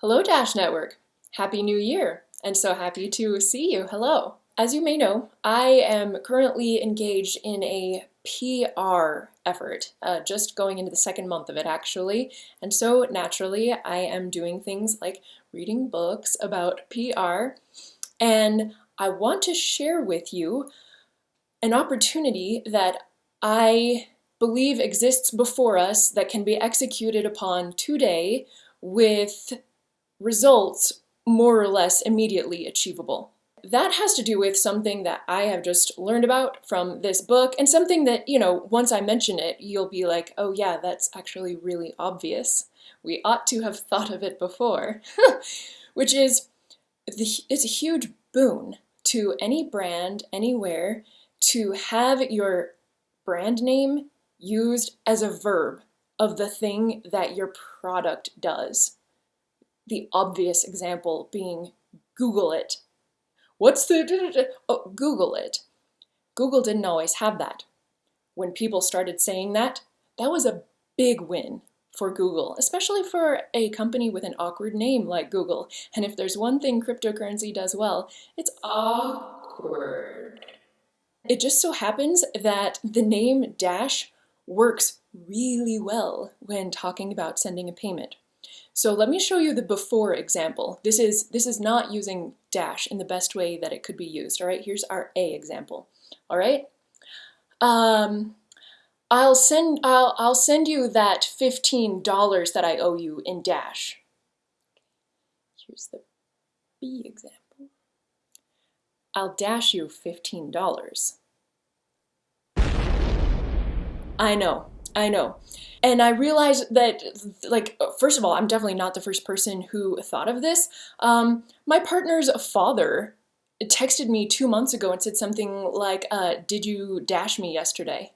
Hello Dash Network! Happy New Year! And so happy to see you. Hello! As you may know, I am currently engaged in a PR effort, uh, just going into the second month of it actually. And so naturally, I am doing things like reading books about PR. And I want to share with you an opportunity that I believe exists before us that can be executed upon today with results more or less immediately achievable. That has to do with something that I have just learned about from this book and something that, you know, once I mention it, you'll be like, oh yeah, that's actually really obvious. We ought to have thought of it before. Which is, it's a huge boon to any brand, anywhere, to have your brand name used as a verb of the thing that your product does the obvious example being Google it. What's the, oh, Google it. Google didn't always have that. When people started saying that, that was a big win for Google, especially for a company with an awkward name like Google. And if there's one thing cryptocurrency does well, it's awkward. It just so happens that the name Dash works really well when talking about sending a payment. So let me show you the before example. This is, this is not using dash in the best way that it could be used. All right, here's our A example. All right. Um, I'll send, I'll, I'll send you that $15 that I owe you in dash. Here's the B example. I'll dash you $15. I know, I know. And I realized that, like, first of all, I'm definitely not the first person who thought of this. Um, my partner's father texted me two months ago and said something like, uh, did you dash me yesterday?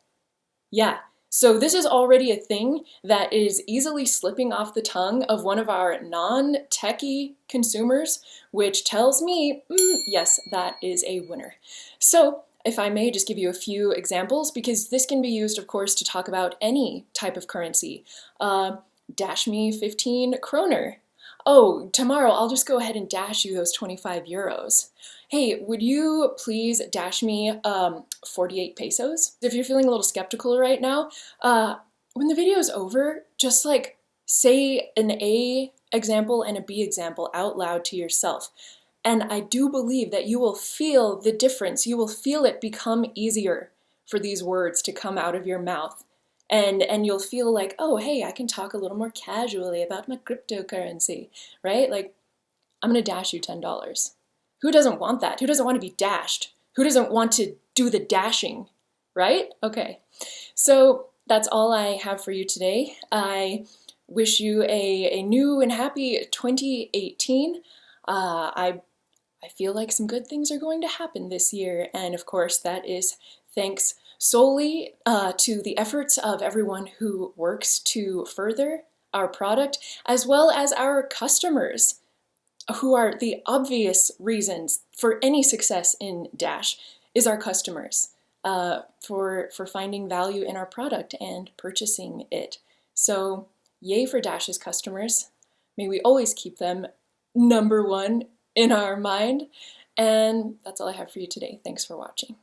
Yeah. So this is already a thing that is easily slipping off the tongue of one of our non-techie consumers, which tells me, mm, yes, that is a winner. So if I may just give you a few examples, because this can be used, of course, to talk about any type of currency. Uh, dash me 15 kroner. Oh, tomorrow I'll just go ahead and dash you those 25 euros. Hey, would you please dash me um, 48 pesos? If you're feeling a little skeptical right now, uh, when the video is over, just like say an A example and a B example out loud to yourself. And I do believe that you will feel the difference. You will feel it become easier for these words to come out of your mouth. And, and you'll feel like, oh, hey, I can talk a little more casually about my cryptocurrency, right? Like, I'm going to dash you $10. Who doesn't want that? Who doesn't want to be dashed? Who doesn't want to do the dashing, right? Okay, so that's all I have for you today. I wish you a, a new and happy 2018. Uh, I I feel like some good things are going to happen this year. And of course, that is thanks solely uh, to the efforts of everyone who works to further our product, as well as our customers, who are the obvious reasons for any success in Dash, is our customers uh, for, for finding value in our product and purchasing it. So yay for Dash's customers. May we always keep them number one in our mind. And that's all I have for you today. Thanks for watching.